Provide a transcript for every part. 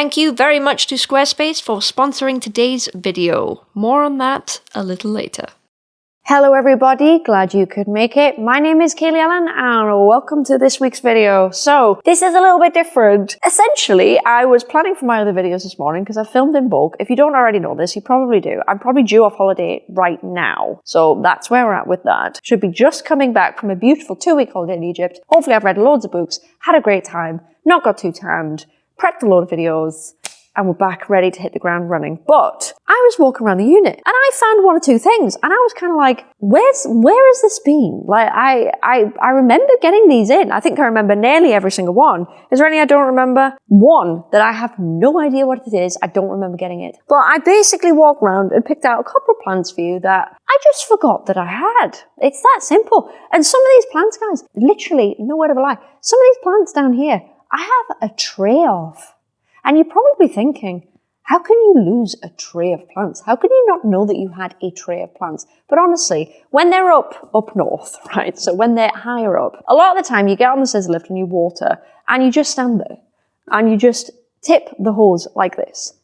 Thank you very much to Squarespace for sponsoring today's video. More on that a little later. Hello everybody, glad you could make it. My name is Kaylee Ellen and welcome to this week's video. So, this is a little bit different. Essentially, I was planning for my other videos this morning because I filmed in bulk. If you don't already know this, you probably do. I'm probably due off holiday right now. So that's where we're at with that. Should be just coming back from a beautiful two week holiday in Egypt. Hopefully I've read loads of books, had a great time, not got too tanned, prepped a load of videos, and we're back ready to hit the ground running. But I was walking around the unit and I found one or two things and I was kind of like, where's, where has this been? Like, I, I, I remember getting these in. I think I remember nearly every single one. Is there any I don't remember? One that I have no idea what it is. I don't remember getting it. But I basically walked around and picked out a couple of plants for you that I just forgot that I had. It's that simple. And some of these plants, guys, literally, no word of a lie, some of these plants down here, I have a tray of. And you're probably thinking, how can you lose a tray of plants? How can you not know that you had a tray of plants? But honestly, when they're up, up north, right? So when they're higher up, a lot of the time you get on the scissor lift and you water and you just stand there and you just tip the hose like this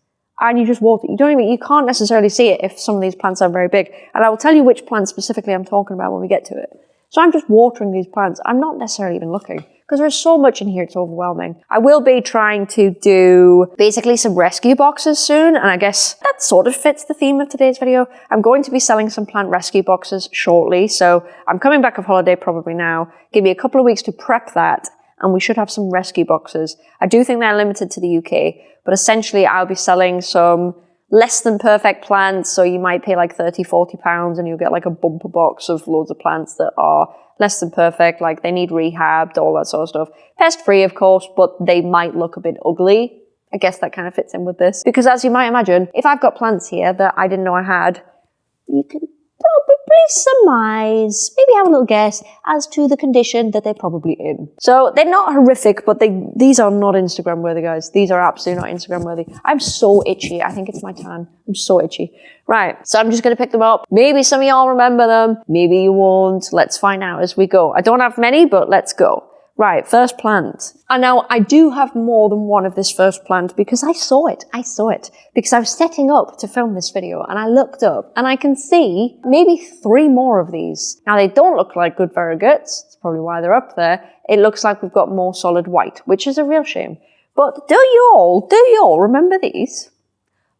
and you just water. You don't even, you can't necessarily see it if some of these plants are very big. And I will tell you which plant specifically I'm talking about when we get to it. So I'm just watering these plants. I'm not necessarily even looking because there's so much in here, it's overwhelming. I will be trying to do basically some rescue boxes soon, and I guess that sort of fits the theme of today's video. I'm going to be selling some plant rescue boxes shortly, so I'm coming back of holiday probably now. Give me a couple of weeks to prep that, and we should have some rescue boxes. I do think they're limited to the UK, but essentially I'll be selling some less than perfect plants. So you might pay like 30, 40 pounds and you'll get like a bumper box of loads of plants that are less than perfect, like they need rehabbed, all that sort of stuff. Pest free, of course, but they might look a bit ugly. I guess that kind of fits in with this. Because as you might imagine, if I've got plants here that I didn't know I had, you can probably surmise, maybe have a little guess as to the condition that they're probably in. So they're not horrific, but they these are not Instagram worthy, guys. These are absolutely not Instagram worthy. I'm so itchy. I think it's my tan. I'm so itchy. Right, so I'm just gonna pick them up. Maybe some of y'all remember them, maybe you won't. Let's find out as we go. I don't have many, but let's go. Right, first plant. And now I do have more than one of this first plant because I saw it. I saw it because I was setting up to film this video and I looked up and I can see maybe three more of these. Now they don't look like good variegates. That's probably why they're up there. It looks like we've got more solid white, which is a real shame. But do you all, do you all remember these?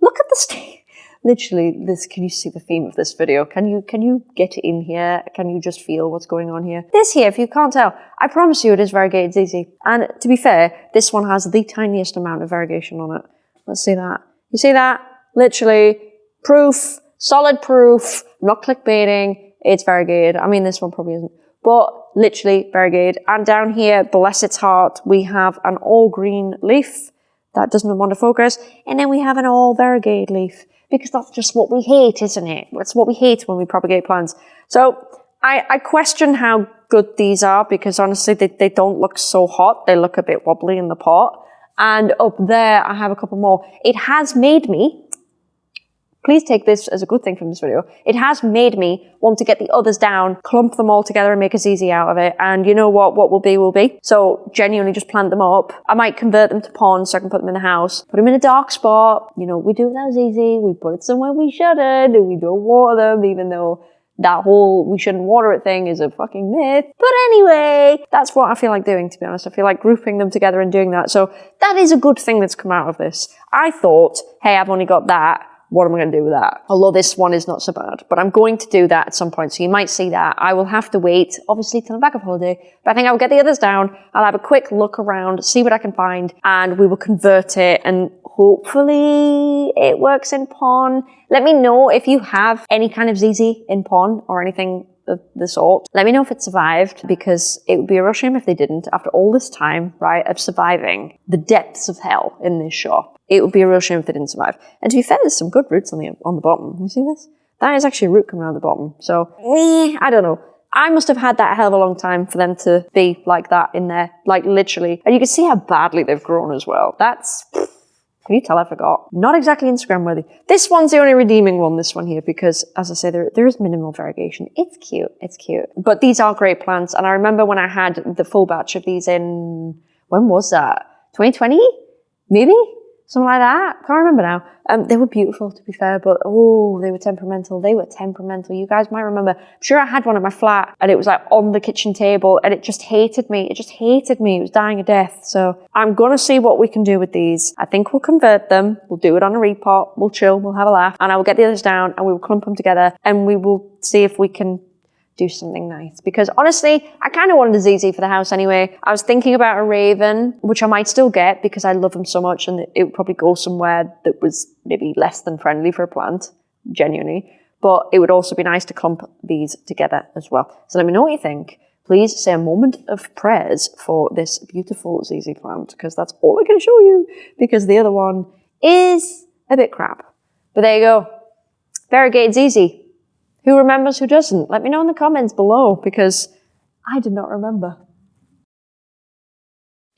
Look at the state literally this can you see the theme of this video? Can you can you get in here? Can you just feel what's going on here? This here if you can't tell i promise you it is variegated ZZ and to be fair this one has the tiniest amount of variegation on it. Let's see that. You see that? Literally proof solid proof not clickbaiting it's variegated. I mean this one probably isn't. But literally variegated. And down here bless its heart we have an all green leaf. That doesn't want to focus. And then we have an all variegated leaf because that's just what we hate, isn't it? That's what we hate when we propagate plants. So I, I question how good these are because honestly, they, they don't look so hot. They look a bit wobbly in the pot. And up there, I have a couple more. It has made me Please take this as a good thing from this video. It has made me want to get the others down, clump them all together and make a ZZ out of it. And you know what? What will be will be. So genuinely just plant them up. I might convert them to pons so I can put them in the house. Put them in a dark spot. You know, we do without ZZ. We put it somewhere we shouldn't. We don't water them even though that whole we shouldn't water it thing is a fucking myth. But anyway, that's what I feel like doing, to be honest. I feel like grouping them together and doing that. So that is a good thing that's come out of this. I thought, hey, I've only got that what am I going to do with that? Although this one is not so bad, but I'm going to do that at some point. So you might see that. I will have to wait, obviously, till I'm back of holiday, but I think I'll get the others down. I'll have a quick look around, see what I can find, and we will convert it and hopefully it works in pon. Let me know if you have any kind of ZZ in pon or anything of the sort. Let me know if it survived because it would be a real shame if they didn't after all this time, right, of surviving the depths of hell in this shop it would be a real shame if they didn't survive. And to be fair, there's some good roots on the on the bottom. You see this? That is actually a root coming out of the bottom. So, eh, I don't know. I must have had that hell of a long time for them to be like that in there, like literally. And you can see how badly they've grown as well. That's, can you tell I forgot? Not exactly Instagram worthy. This one's the only redeeming one, this one here, because as I say, there, there is minimal variegation. It's cute, it's cute. But these are great plants. And I remember when I had the full batch of these in, when was that? 2020? Maybe? Something like that. Can't remember now. Um, they were beautiful, to be fair, but oh, they were temperamental. They were temperamental. You guys might remember. I'm sure I had one at my flat, and it was like on the kitchen table, and it just hated me. It just hated me. It was dying a death. So I'm gonna see what we can do with these. I think we'll convert them. We'll do it on a repot. We'll chill. We'll have a laugh, and I will get the others down, and we will clump them together, and we will see if we can do something nice. Because honestly, I kind of wanted a ZZ for the house anyway. I was thinking about a Raven, which I might still get because I love them so much and it would probably go somewhere that was maybe less than friendly for a plant, genuinely. But it would also be nice to clump these together as well. So let me know what you think. Please say a moment of prayers for this beautiful ZZ plant because that's all I can show you because the other one is a bit crap. But there you go. Variegated ZZ. Who remembers, who doesn't? Let me know in the comments below because I did not remember.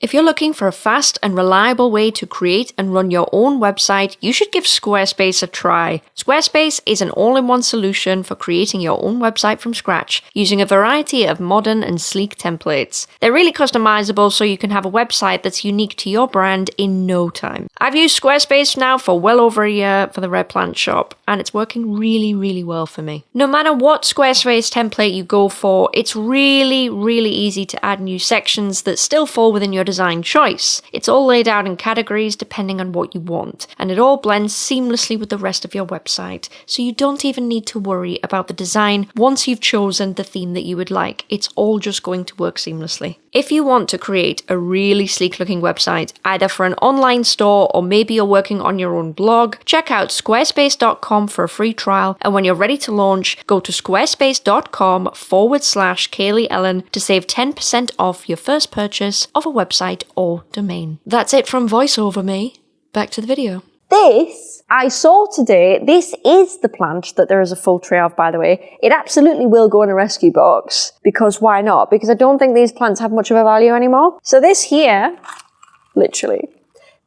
If you're looking for a fast and reliable way to create and run your own website, you should give Squarespace a try. Squarespace is an all in one solution for creating your own website from scratch using a variety of modern and sleek templates. They're really customizable so you can have a website that's unique to your brand in no time. I've used Squarespace now for well over a year for the Red Plant shop, and it's working really, really well for me. No matter what Squarespace template you go for, it's really, really easy to add new sections that still fall within your design choice. It's all laid out in categories depending on what you want, and it all blends seamlessly with the rest of your website, so you don't even need to worry about the design once you've chosen the theme that you would like. It's all just going to work seamlessly. If you want to create a really sleek looking website, either for an online store or maybe you're working on your own blog, check out squarespace.com for a free trial. And when you're ready to launch, go to squarespace.com forward slash Kaylee Ellen to save 10% off your first purchase of a website or domain. That's it from voiceover me. Back to the video. This I saw today. This is the plant that there is a full tray of, by the way. It absolutely will go in a rescue box because why not? Because I don't think these plants have much of a value anymore. So this here, literally,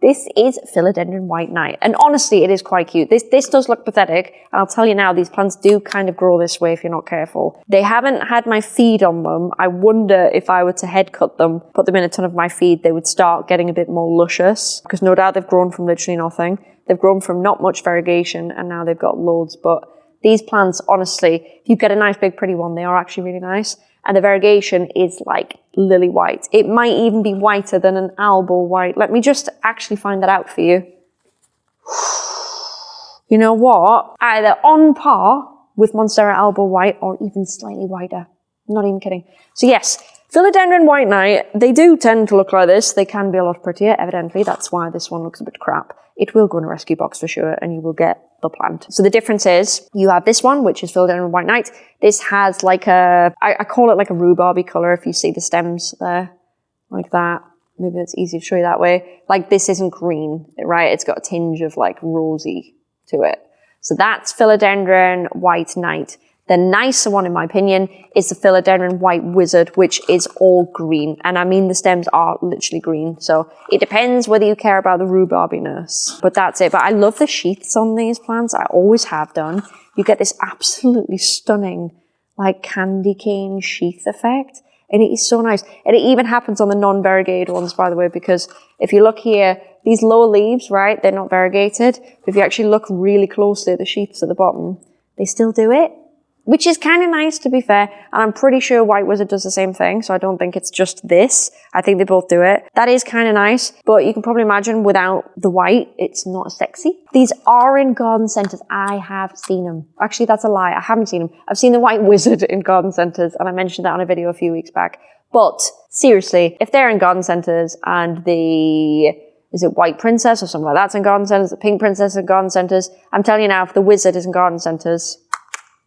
this is Philodendron White Knight. And honestly, it is quite cute. This, this does look pathetic. And I'll tell you now, these plants do kind of grow this way if you're not careful. They haven't had my feed on them. I wonder if I were to head cut them, put them in a ton of my feed, they would start getting a bit more luscious. Because no doubt they've grown from literally nothing. They've grown from not much variegation and now they've got loads. But these plants, honestly, if you get a nice big pretty one, they are actually really nice. And the variegation is like lily white. It might even be whiter than an Albo white. Let me just actually find that out for you. You know what? Either on par with Monstera Albo white or even slightly whiter. I'm not even kidding. So yes, Philodendron White Knight, they do tend to look like this. They can be a lot prettier, evidently. That's why this one looks a bit crap. It will go in a rescue box for sure, and you will get the plant. So the difference is, you have this one, which is Philodendron White Knight. This has like a, I, I call it like a rhubarby color if you see the stems there, like that. Maybe it's easy to show you that way. Like this isn't green, right? It's got a tinge of like rosy to it. So that's Philodendron White Knight. The nicer one, in my opinion, is the Philodendron White Wizard, which is all green. And I mean, the stems are literally green. So it depends whether you care about the rhubarbiness. But that's it. But I love the sheaths on these plants. I always have done. You get this absolutely stunning, like candy cane sheath effect. And it is so nice. And it even happens on the non-variegated ones, by the way, because if you look here, these lower leaves, right, they're not variegated. But if you actually look really closely at the sheaths at the bottom, they still do it which is kind of nice to be fair. And I'm pretty sure White Wizard does the same thing. So I don't think it's just this. I think they both do it. That is kind of nice, but you can probably imagine without the white, it's not sexy. These are in garden centers. I have seen them. Actually, that's a lie. I haven't seen them. I've seen the White Wizard in garden centers and I mentioned that on a video a few weeks back. But seriously, if they're in garden centers and the is it White Princess or something like that's in garden centers, the Pink Princess in garden centers. I'm telling you now, if the Wizard is in garden centers,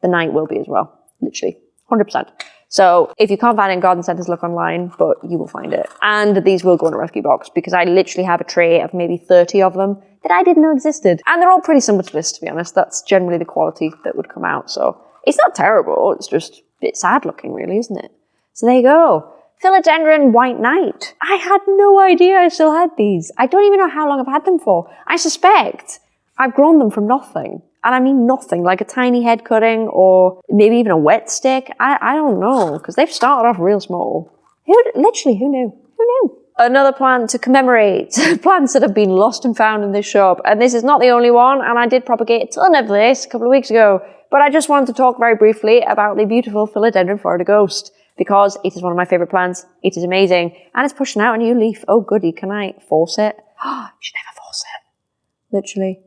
the Knight will be as well. Literally. 100%. So if you can't find it in garden centers, look online, but you will find it. And these will go in a rescue box because I literally have a tray of maybe 30 of them that I didn't know existed. And they're all pretty similar to this, to be honest. That's generally the quality that would come out. So it's not terrible. It's just a bit sad looking, really, isn't it? So there you go. Philodendron White Knight. I had no idea I still had these. I don't even know how long I've had them for. I suspect I've grown them from nothing. And I mean nothing, like a tiny head cutting or maybe even a wet stick. I, I don't know, because they've started off real small. Who, literally, who knew? Who knew? another plant to commemorate plants that have been lost and found in this shop. And this is not the only one, and I did propagate a ton of this a couple of weeks ago. But I just wanted to talk very briefly about the beautiful Philodendron Florida Ghost because it is one of my favorite plants. It is amazing. And it's pushing out a new leaf. Oh goody, can I force it? you should never force it. Literally.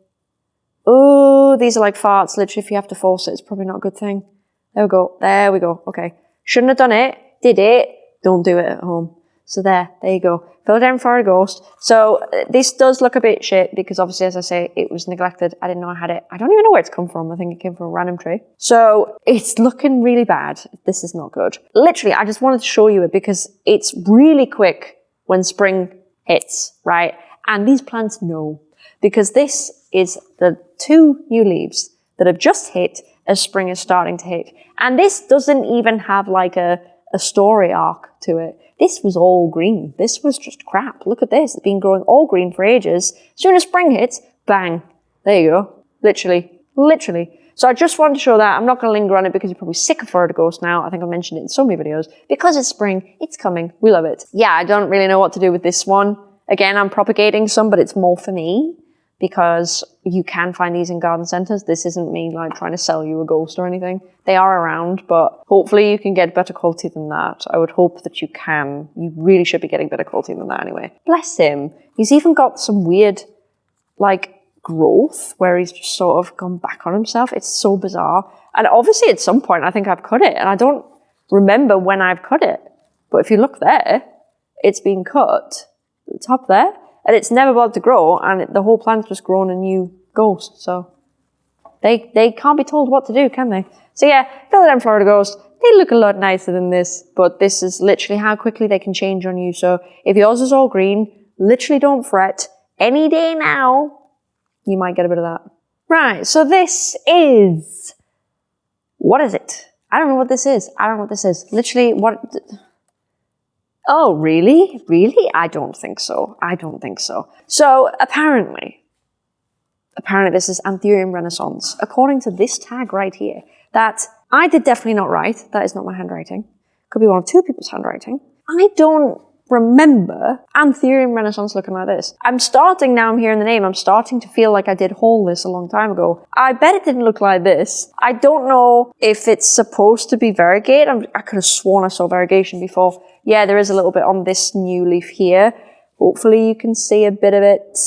Oh, these are like farts. Literally, if you have to force it, it's probably not a good thing. There we go. There we go. Okay. Shouldn't have done it. Did it. Don't do it at home. So there, there you go. Philodendron Florida Ghost. So uh, this does look a bit shit because obviously, as I say, it was neglected. I didn't know I had it. I don't even know where it's come from. I think it came from a random tree. So it's looking really bad. This is not good. Literally, I just wanted to show you it because it's really quick when spring hits, right? And these plants know because this is the two new leaves that have just hit as spring is starting to hit. And this doesn't even have like a, a story arc to it. This was all green. This was just crap. Look at this. It's been growing all green for ages. As soon as spring hits, bang. There you go. Literally. Literally. So I just wanted to show that. I'm not going to linger on it because you're probably sick of Florida Ghost now. I think I've mentioned it in so many videos. Because it's spring, it's coming. We love it. Yeah, I don't really know what to do with this one. Again, I'm propagating some, but it's more for me because you can find these in garden centers. This isn't me like trying to sell you a ghost or anything. They are around, but hopefully you can get better quality than that. I would hope that you can. You really should be getting better quality than that anyway. Bless him. He's even got some weird, like, growth where he's just sort of gone back on himself. It's so bizarre. And obviously at some point I think I've cut it and I don't remember when I've cut it. But if you look there, it's been cut. The top there and it's never bothered to grow, and the whole plant's just grown a new ghost. So they they can't be told what to do, can they? So yeah, Philodendron Florida Ghost. They look a lot nicer than this, but this is literally how quickly they can change on you. So if yours is all green, literally don't fret. Any day now, you might get a bit of that. Right, so this is, what is it? I don't know what this is. I don't know what this is. Literally, what, Oh, really? Really? I don't think so. I don't think so. So apparently, apparently this is Anthurium renaissance, according to this tag right here, that I did definitely not write. That is not my handwriting. Could be one of two people's handwriting. I don't remember and Anthurium renaissance looking like this. I'm starting now, I'm hearing the name, I'm starting to feel like I did haul this a long time ago. I bet it didn't look like this. I don't know if it's supposed to be variegated. I'm, i could have sworn I saw variegation before. Yeah, there is a little bit on this new leaf here. Hopefully you can see a bit of it.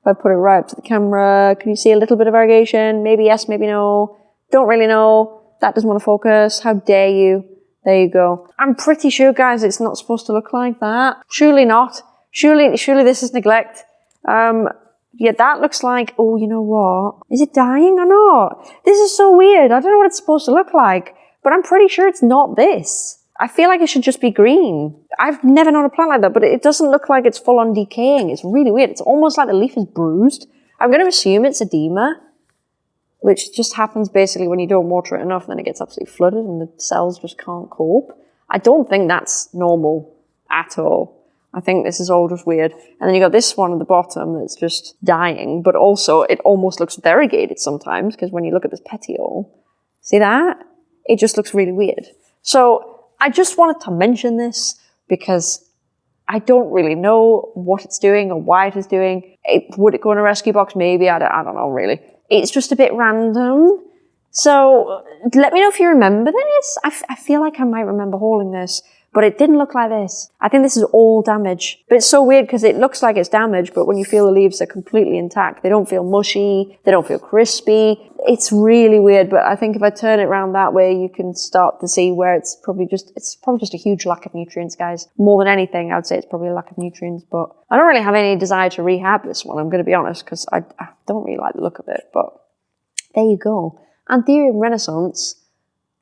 If I put it right up to the camera, can you see a little bit of variegation? Maybe yes, maybe no. Don't really know. That doesn't want to focus. How dare you? There you go. I'm pretty sure, guys, it's not supposed to look like that. Surely not. Surely, surely this is neglect. Um, yeah, that looks like, oh, you know what? Is it dying or not? This is so weird. I don't know what it's supposed to look like, but I'm pretty sure it's not this. I feel like it should just be green. I've never known a plant like that, but it doesn't look like it's full on decaying. It's really weird. It's almost like the leaf is bruised. I'm going to assume it's edema, which just happens basically when you don't water it enough, then it gets absolutely flooded and the cells just can't cope. I don't think that's normal at all. I think this is all just weird. And then you got this one at the bottom that's just dying, but also it almost looks variegated sometimes because when you look at this petiole, see that? It just looks really weird. So I just wanted to mention this because I don't really know what it's doing or why it is doing. It, would it go in a rescue box? Maybe. I don't, I don't know, really. It's just a bit random. So let me know if you remember this. I, I feel like I might remember hauling this but it didn't look like this. I think this is all damage. But it's so weird because it looks like it's damaged, but when you feel the leaves, they're completely intact. They don't feel mushy. They don't feel crispy. It's really weird, but I think if I turn it around that way, you can start to see where it's probably just, it's probably just a huge lack of nutrients, guys. More than anything, I'd say it's probably a lack of nutrients, but I don't really have any desire to rehab this one, I'm going to be honest, because I, I don't really like the look of it, but there you go. Anthurium renaissance,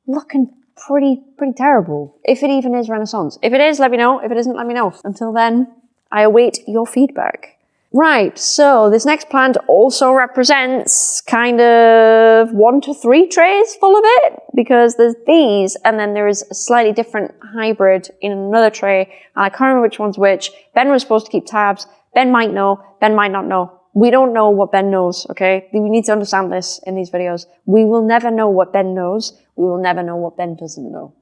looking pretty, pretty terrible. If it even is Renaissance. If it is, let me know. If it isn't, let me know. Until then, I await your feedback. Right, so this next plant also represents kind of one to three trays full of it because there's these and then there is a slightly different hybrid in another tray and I can't remember which one's which. Ben was supposed to keep tabs. Ben might know, Ben might not know. We don't know what Ben knows, okay? We need to understand this in these videos. We will never know what Ben knows. We will never know what Ben doesn't know,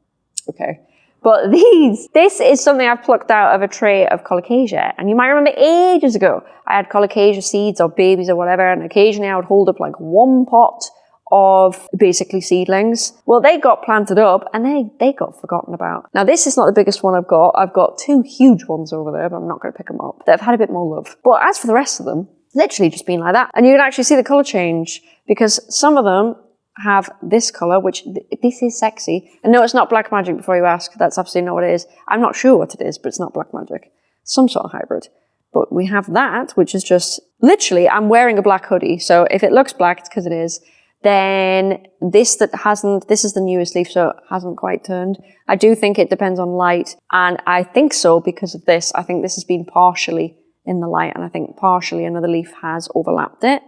okay? But these, this is something I've plucked out of a tray of colocasia. And you might remember ages ago, I had colocasia seeds or babies or whatever, and occasionally I would hold up like one pot of basically seedlings. Well, they got planted up and they, they got forgotten about. Now, this is not the biggest one I've got. I've got two huge ones over there, but I'm not going to pick them up. They've had a bit more love. But as for the rest of them, literally just been like that. And you can actually see the color change because some of them have this color, which th this is sexy. And no, it's not black magic before you ask. That's absolutely not what it is. I'm not sure what it is, but it's not black magic. Some sort of hybrid. But we have that, which is just literally, I'm wearing a black hoodie. So if it looks black, it's because it is. Then this that hasn't, this is the newest leaf, so it hasn't quite turned. I do think it depends on light. And I think so because of this. I think this has been partially in the light and I think partially another leaf has overlapped it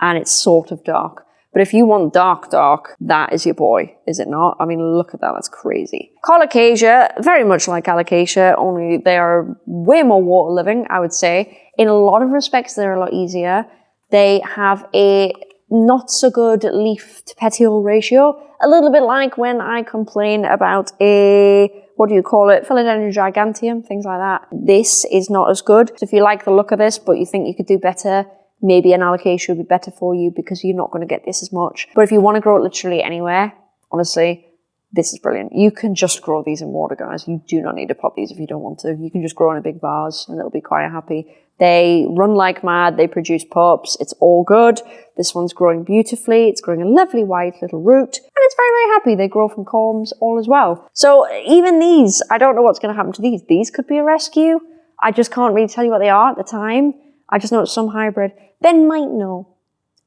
and it's sort of dark. But if you want dark, dark, that is your boy, is it not? I mean, look at that, that's crazy. Colocasia, very much like alocasia, only they are way more water living, I would say. In a lot of respects, they're a lot easier. They have a not so good leaf to petiole ratio. A little bit like when I complain about a, what do you call it, Philodendron giganteum, things like that. This is not as good. So if you like the look of this, but you think you could do better, maybe an alocasia would be better for you because you're not going to get this as much. But if you want to grow it literally anywhere, honestly, this is brilliant. You can just grow these in water, guys. You do not need to pot these if you don't want to. You can just grow in a big vase and it'll be quite happy. They run like mad. They produce pups. It's all good. This one's growing beautifully. It's growing a lovely white little root and it's very, very happy. They grow from corms all as well. So even these, I don't know what's going to happen to these. These could be a rescue. I just can't really tell you what they are at the time. I just know it's some hybrid. Ben might know.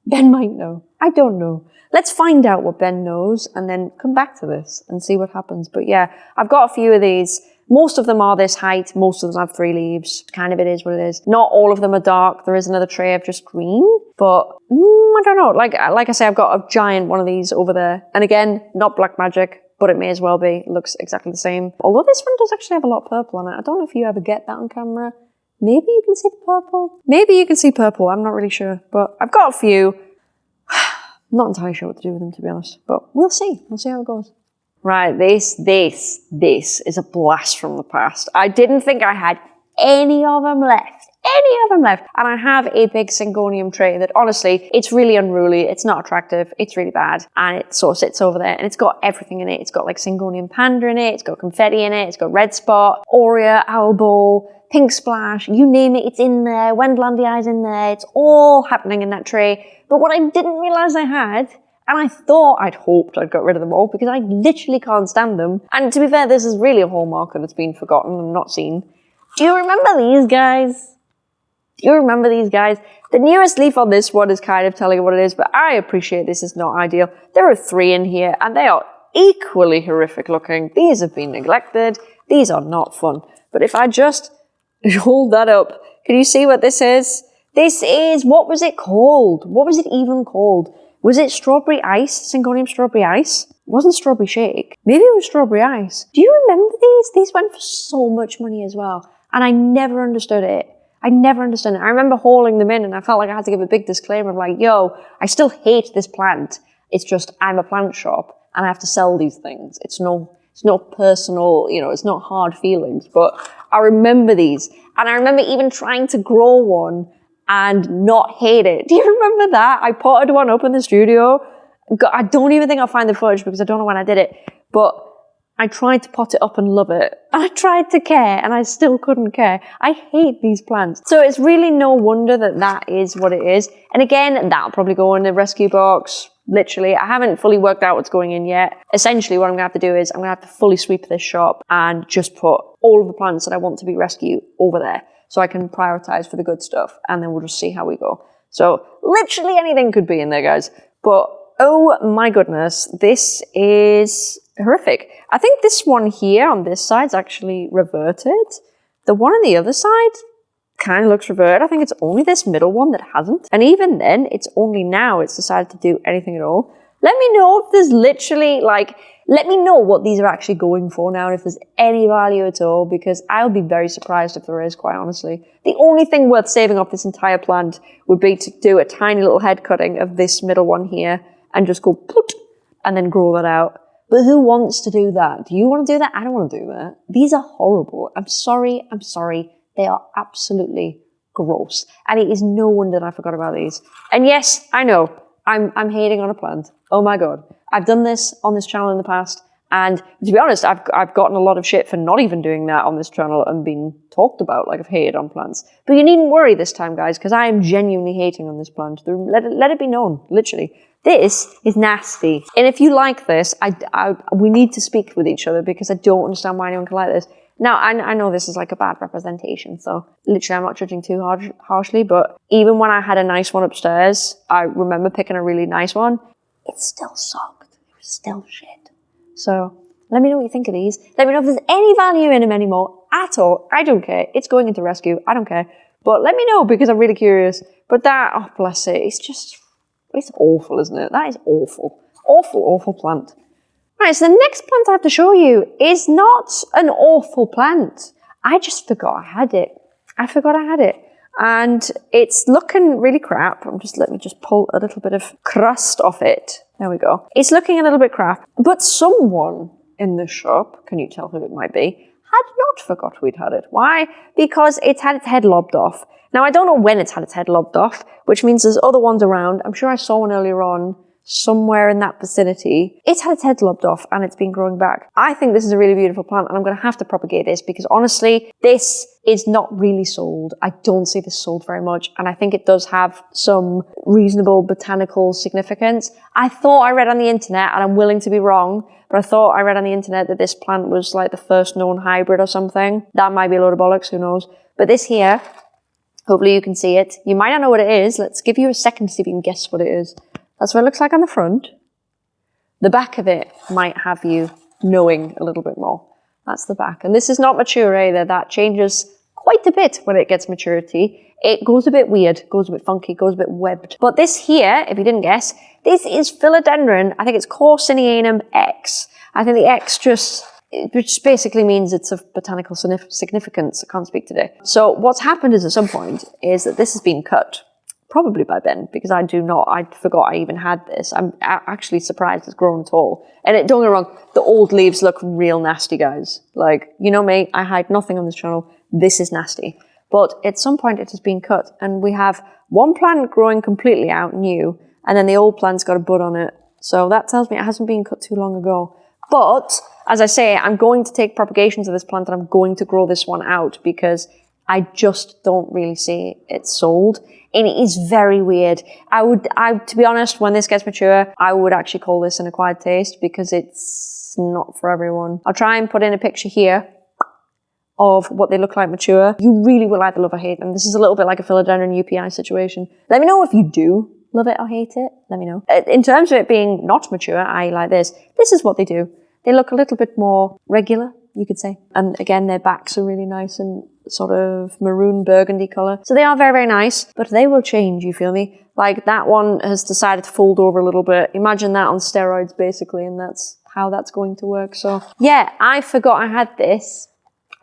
Ben might know. I don't know. Let's find out what Ben knows and then come back to this and see what happens. But yeah, I've got a few of these. Most of them are this height. Most of them have three leaves. Kind of it is what it is. Not all of them are dark. There is another tray of just green, but mm, I don't know. Like, like I say, I've got a giant one of these over there. And again, not black magic, but it may as well be. It looks exactly the same. Although this one does actually have a lot of purple on it. I don't know if you ever get that on camera. Maybe you can see the purple. Maybe you can see purple. I'm not really sure, but I've got a few. not entirely sure what to do with them, to be honest, but we'll see. We'll see how it goes. Right, this, this, this is a blast from the past. I didn't think I had any of them left. Any of them left. And I have a big Syngonium tray that honestly, it's really unruly. It's not attractive. It's really bad. And it sort of sits over there and it's got everything in it. It's got like Syngonium panda in it. It's got confetti in it. It's got red spot, aurea, albo, pink splash, you name it, it's in there. Wendlandii in there. It's all happening in that tray. But what I didn't realize I had and I thought I'd hoped I'd got rid of them all because I literally can't stand them. And to be fair, this is really a hallmark and it's been forgotten and not seen. Do you remember these guys? Do you remember these guys? The nearest leaf on this one is kind of telling you what it is, but I appreciate this is not ideal. There are three in here and they are equally horrific looking. These have been neglected. These are not fun. But if I just hold that up, can you see what this is? This is, what was it called? What was it even called? Was it strawberry ice? Syngonium strawberry ice? Wasn't strawberry shake. Maybe it was strawberry ice. Do you remember these? These went for so much money as well. And I never understood it. I never understood it. I remember hauling them in and I felt like I had to give a big disclaimer of like, yo, I still hate this plant. It's just I'm a plant shop and I have to sell these things. It's no it's not personal, you know, it's not hard feelings, but I remember these. And I remember even trying to grow one and not hate it. Do you remember that? I potted one up in the studio. I don't even think I'll find the footage because I don't know when I did it, but I tried to pot it up and love it. I tried to care and I still couldn't care. I hate these plants. So it's really no wonder that that is what it is. And again, that'll probably go in the rescue box. Literally, I haven't fully worked out what's going in yet. Essentially, what I'm gonna have to do is I'm gonna have to fully sweep this shop and just put all of the plants that I want to be rescued over there so I can prioritize for the good stuff and then we'll just see how we go. So literally anything could be in there, guys. But oh my goodness, this is horrific. I think this one here on this side is actually reverted. The one on the other side kind of looks reverted. I think it's only this middle one that hasn't. And even then, it's only now it's decided to do anything at all. Let me know if there's literally like let me know what these are actually going for now and if there's any value at all because I'll be very surprised if there is, quite honestly. The only thing worth saving off this entire plant would be to do a tiny little head cutting of this middle one here and just go and then grow that out. But who wants to do that? Do you want to do that? I don't want to do that. These are horrible. I'm sorry. I'm sorry. They are absolutely gross. And it is no wonder that I forgot about these. And yes, I know, I'm, I'm hating on a plant. Oh my God. I've done this on this channel in the past. And to be honest, I've, I've gotten a lot of shit for not even doing that on this channel and being talked about like I've hated on plants. But you needn't worry this time, guys, because I am genuinely hating on this plant. Let it, let it be known, literally. This is nasty. And if you like this, I, I, we need to speak with each other because I don't understand why anyone can like this. Now, I, I know this is like a bad representation, so literally I'm not judging too hard, harshly, but even when I had a nice one upstairs, I remember picking a really nice one, it still sucked. It was still shit. So let me know what you think of these. Let me know if there's any value in them anymore at all. I don't care. It's going into rescue. I don't care. But let me know because I'm really curious. But that, oh bless it, it's just, it's awful, isn't it? That is awful. Awful, awful plant. Right, so the next plant I have to show you is not an awful plant. I just forgot I had it. I forgot I had it. And it's looking really crap. I'm just, let me just pull a little bit of crust off it. There we go. It's looking a little bit crap, but someone in the shop, can you tell who it might be, had not forgot we'd had it. Why? Because it's had its head lobbed off. Now, I don't know when it's had its head lobbed off, which means there's other ones around. I'm sure I saw one earlier on somewhere in that vicinity. It's had its head lobbed off and it's been growing back. I think this is a really beautiful plant and I'm going to have to propagate this because honestly, this is not really sold. I don't see this sold very much and I think it does have some reasonable botanical significance. I thought I read on the internet and I'm willing to be wrong, but I thought I read on the internet that this plant was like the first known hybrid or something. That might be a load of bollocks, who knows. But this here, hopefully you can see it. You might not know what it is. Let's give you a second to see if you can guess what it is. That's what it looks like on the front. The back of it might have you knowing a little bit more. That's the back. And this is not mature either. That changes quite a bit when it gets maturity. It goes a bit weird, goes a bit funky, goes a bit webbed. But this here, if you didn't guess, this is Philodendron. I think it's Corsinianum X. I think the X just which basically means it's of botanical significance. I can't speak today. So what's happened is at some point is that this has been cut probably by Ben because I do not, I forgot I even had this. I'm actually surprised it's grown tall. And it, don't get wrong, the old leaves look real nasty, guys. Like, you know me, I hide nothing on this channel. This is nasty. But at some point it has been cut and we have one plant growing completely out new and then the old plant's got a bud on it. So that tells me it hasn't been cut too long ago. But as I say, I'm going to take propagations of this plant and I'm going to grow this one out because I just don't really see it sold. And it is very weird. I would, I, to be honest, when this gets mature, I would actually call this an acquired taste because it's not for everyone. I'll try and put in a picture here of what they look like mature. You really will either love or hate them. This is a little bit like a philodendron joepii situation. Let me know if you do love it or hate it. Let me know. Uh, in terms of it being not mature, I like this. This is what they do. They look a little bit more regular, you could say. And again, their backs are really nice and sort of maroon burgundy color. So they are very, very nice, but they will change, you feel me? Like that one has decided to fold over a little bit. Imagine that on steroids basically, and that's how that's going to work. So yeah, I forgot I had this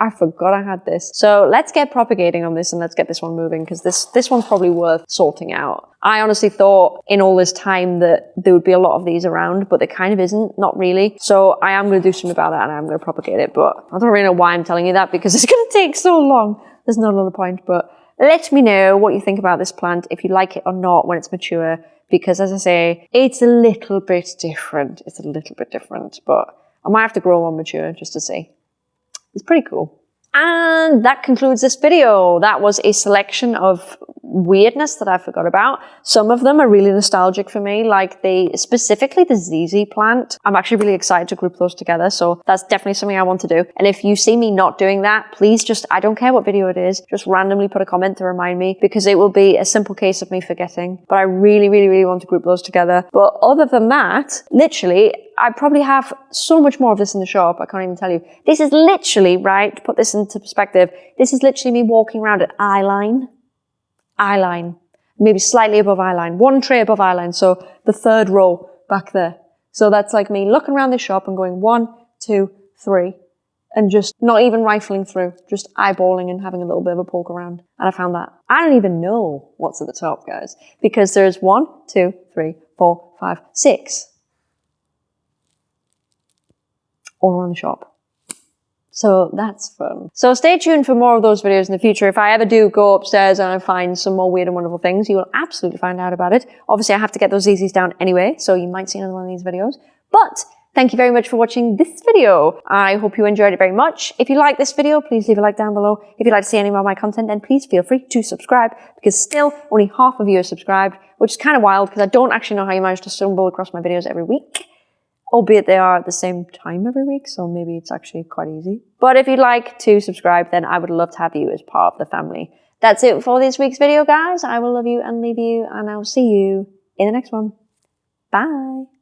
I forgot I had this. So let's get propagating on this and let's get this one moving because this, this one's probably worth sorting out. I honestly thought in all this time that there would be a lot of these around, but there kind of isn't, not really. So I am going to do something about that and I'm going to propagate it, but I don't really know why I'm telling you that because it's going to take so long. There's not a lot of point, but let me know what you think about this plant, if you like it or not when it's mature, because as I say, it's a little bit different. It's a little bit different, but I might have to grow one mature just to see. It's pretty cool. And that concludes this video. That was a selection of weirdness that I forgot about. Some of them are really nostalgic for me, like the, specifically the ZZ plant. I'm actually really excited to group those together. So that's definitely something I want to do. And if you see me not doing that, please just, I don't care what video it is, just randomly put a comment to remind me because it will be a simple case of me forgetting. But I really, really, really want to group those together. But other than that, literally, I probably have so much more of this in the shop. I can't even tell you. This is literally, right, to put this into perspective, this is literally me walking around at eye line, eye line, maybe slightly above eye line, one tray above eye line. So the third row back there. So that's like me looking around the shop and going one, two, three, and just not even rifling through, just eyeballing and having a little bit of a poke around. And I found that. I don't even know what's at the top, guys, because there's one, two, three, four, five, six all around the shop. So that's fun. So stay tuned for more of those videos in the future. If I ever do go upstairs and I find some more weird and wonderful things, you will absolutely find out about it. Obviously, I have to get those ZZs down anyway, so you might see another one of these videos. But Thank you very much for watching this video. I hope you enjoyed it very much. If you like this video, please leave a like down below. If you'd like to see any more of my content, then please feel free to subscribe because still only half of you are subscribed, which is kind of wild because I don't actually know how you manage to stumble across my videos every week albeit they are at the same time every week, so maybe it's actually quite easy. But if you'd like to subscribe, then I would love to have you as part of the family. That's it for this week's video, guys. I will love you and leave you, and I'll see you in the next one. Bye.